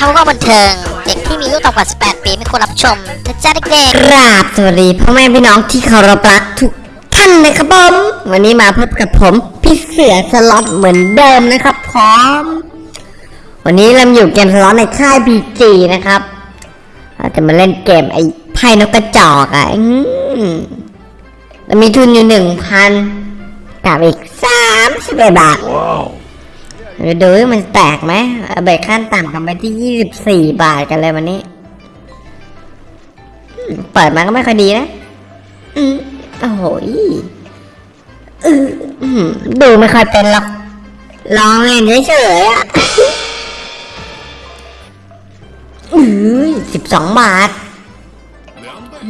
ทำว่าบันเทิง เด็กที่มีลูกต่ำกว่า 18 ปีไม่ควรรับชมนะจ๊ะเด็กกราบสวัสดีพ่อแม่พี่น้องที่เคารพรักทุกท่านนะครับผมวันนี้มาพบกับผมพี่เสือสล็อตเหมือนเดิมนะครับพร้อม วันนี้เราอยู่เกมสล็อตในค่ายบีจีนะครับเราจะมาเล่นเกมไอ้ไพ่นกกระจอกอะเรามีทุนอยู่หนึ่งพันกับอีกสามสิบเอ็ดบาทเดี๋ยวดูมันแตกไหมเบรกขั้นต่ำกันไปที่ยี่สิบสี่บาทกันเลยวันนี้ เปิดมาก็ไม่ค่อยดีนะอืมโอ้โหอือดูไม่ค่อยเป็นหรอกลองเล่นเฉยๆอะอือสิบสองบาทอ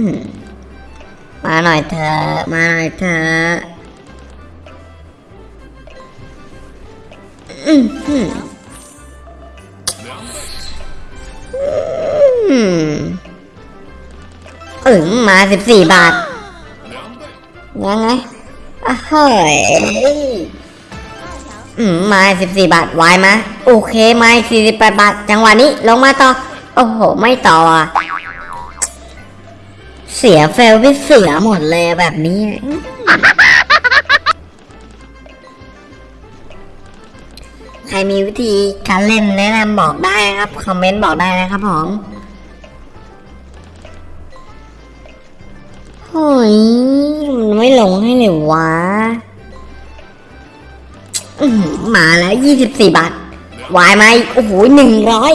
ืม มาหน่อยเธอะ มาหน่อยเธอะอืมอืมอืมาสิบสี่บาท ยังไงอะเฮ้ยอืมมาสิบสี่บาทไวายมโอเค มาสี่สิบแปดบาท จังหวะนี้ลงมาต่อ โอ้โห ไม่ต่ออะ เสียเฟลไปเสียหมดเลยแบบนี้ ใครมีวิธีการเล่นแนะนำบอกได้นะครับ คอมเมนต์บอกได้นะครับผมโอ้ยมันไม่ลงให้เลยวะอื้อหือมาแล้วยี่สิบสี่บาทวายมาอีกโอ้โหหนึ่งร้อย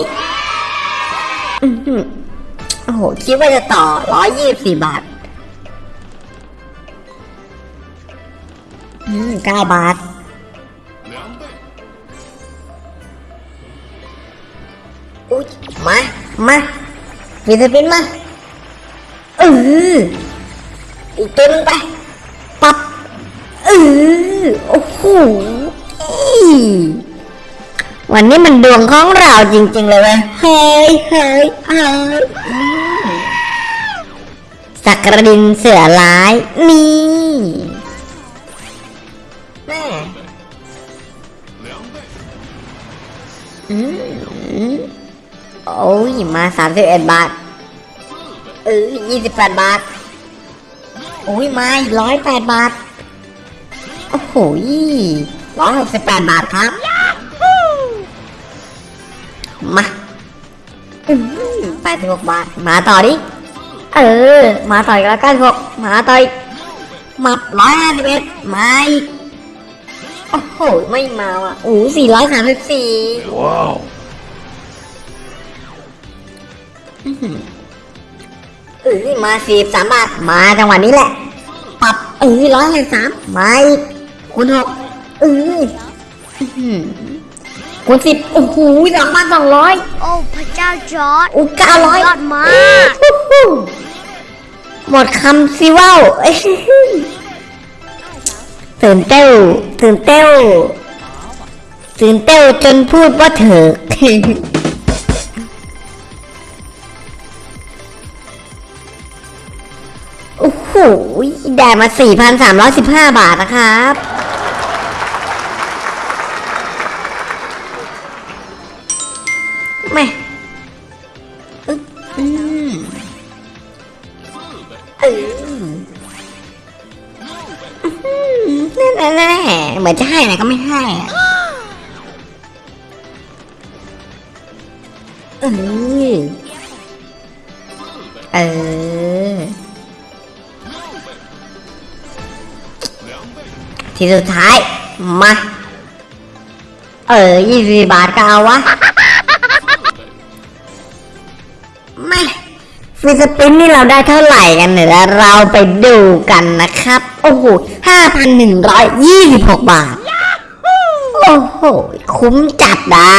โอ้โห คิดว่าจะต่อร้อยยี่สิบสี่บาทอืมเก้าบาทอุ้ยมา มาฟิลิปปินมาเอออีกตัวหนึงไป ปับเออโอ้โห วันนี้มันดวงของเราจริง ๆ เลยเว้ยเฮ้ยเฮ้ยเฮ้ยอืมสักกระดินเสือร้ายนี่แม่อืมโอ้ยมาสามสิบเอ็ดบาท เออยี่สิบแปดบาท โอ้ยมาร้อยแปดบาท โอ้โหร้อยหกสิบแปดบาทครับ 86 บาท มาต่อดิ เออ มาต่อยแล้ว96มาต่อยหมัด151มาอีกโอ้โห ไม่มาว่ะโอ้สี่ร้อยสามสิบสี่ว้าวเออมาสี่สามบาท มาจังหวะนี้แหละ ปรับเออร้อยสามมาอีกคุณหกเออ คูณสิบโอ้โหสองพันสองร้อยๆโอ้พระเจ้าจอร์ดอู้เก้าร้อยยอดมากหมดคำสิว่าวเอ้ยตื่นเต้วตื่นเต้วตื่นเต้วจนพูดว่าเถิกโอ้โหได้มา 4,315 บาทนะครับ แม่อึ๊บอืมเออนั่นแน่ๆเหมือนจะให้นะก็ไม่ให้อะเออเออ ทีสุดท้าย มา เออยี่สิบาทก็เอาวะ ไม่ฟิสปินนี่เราได้เท่าไหร่กันเนี่ยเราไปดูกันนะครับ โอ้โหห้าพันหนึ่งร้อยยี่สิบหกบาท โอ้โห คุ้มจัดอะ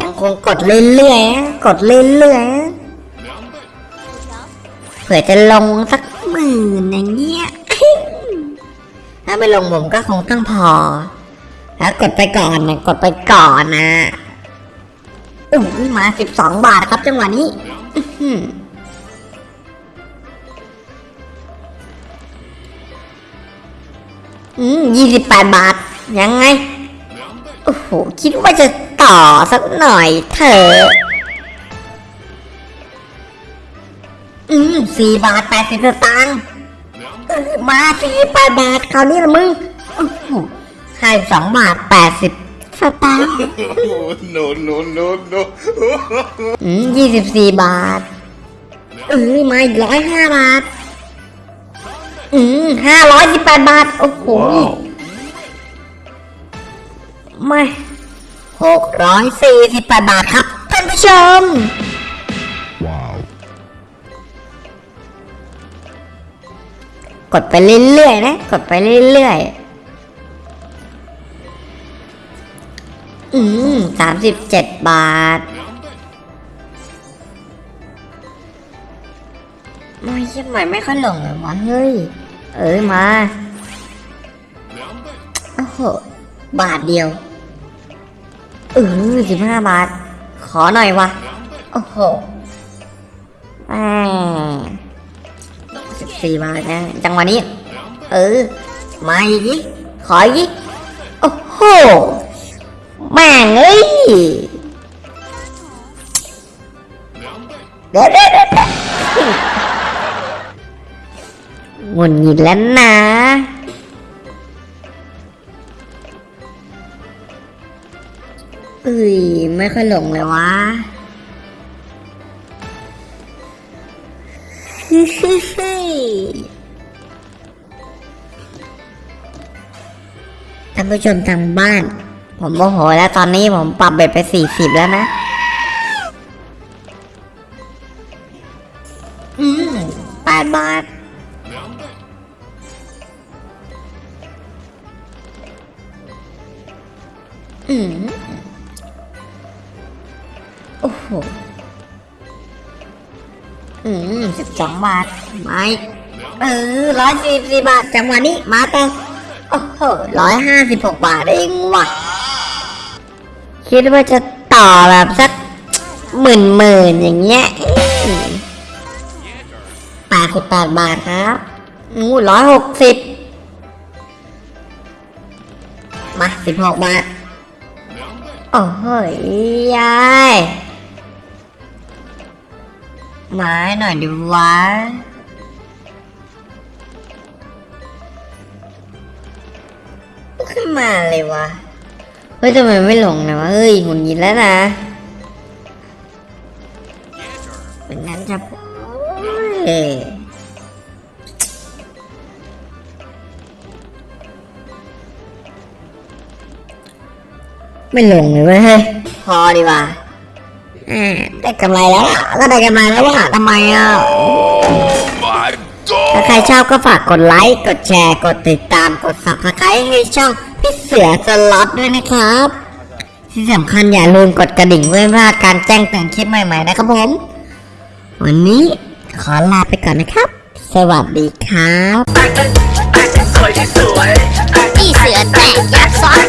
ยังคงกดเรื่อยๆกดเรื่อยๆเผื่อจะลงสักหมื่นอย่างเงี้ย ถ้าไม่ลงผมก็คงต้องพอ แล้วกดไปก่อนนะกดไปก่อนนะอุ้ยมาสิบสองบาทครับจังหวะนี้อือหืออืมยี่สิบแปดบาท ยังไง โอ้โห คิดว่าจะต่อสักหน่อยเถอะอืมสี่บาทแปดสิบสตางค์มาสี่แปดบาทคราวนี้ละมึง ให้สองบาทแปดสิบสตางค์ no, no, no, no. อืมยี่สิบสี่บาท เออมาอีกร้อยห้าบาท อืมห้าร้อยสิบแปดบาท โอ้โห ไม่หกร้อยสี่สิบแปดบาทครับท่านผู้ชม wow. กดไปเรื่อยๆนะ กดไปเรื่อยๆ อืมสามสิบเจ็ดบาทไม่ใช่ไหมไม่ค่อยหลงเลยวะเฮ้ย เอ้ยมาโอ้โหบาทเดียวเออสิบห้าบาท ขอหน่อยวะโอ้โหแหมสิบสี่บาทนะจังหวะนี้ เออ มาอีกขออีกดิโอ้โห ดี๋ยวเดี๋ยวหงุดหงิดแล้วนะเอ้ยไม่ค่อยหลงเลยวะฮึฮึฮึท่านผู้ชมทางบ้าน ผมโมโหแล้วตอนนี้ผมปรับเบ็ดไปสี่สิบแล้วนะ อืมแปดบาทอืมโอ้โห อืมสิบสองบาท ไม่ เออร้อยสี่สิบบาท จังหวะนี้ มาต่อโอ้โหร้อยห้าสิบหกบาทเองว่ะ คิดว่าจะต่อแบบสักหมื่นหมื่นอย่างเงี้ย แปดสิบแปดบาทครับงูร้อยหกสิบมาสิบหกบาท โอ้โหยายมาให้หน่อยดิวะขึ้นมาเลยวะ เฮ้ยทำไมไม่ลงนะวะ เฮ้ยหงุดหงิดแล้วนะ ไม่ลงเลยเว้ยเฮ้ยพอดีกว่าอ่าได้กำไรแล้วล่ะก็ได้กำไรแล้วว่ะทำไมอะ My ถ้า God. ใครชอบก็ฝากกดไลค์ กดแชร์ กดติดตาม กด subscribe ให้ช่องพี่เสือสล็อตด้วยนะครับ ที่สำคัญอย่าลืมกดกระดิ่งเพื่อไม่พลาดการแจ้งเตือนคลิปใหม่ๆนะครับผม วันนี้ ขอลาไปก่อนนะครับ สวัสดีครับอีเสือแตกยักษ์ซ้อน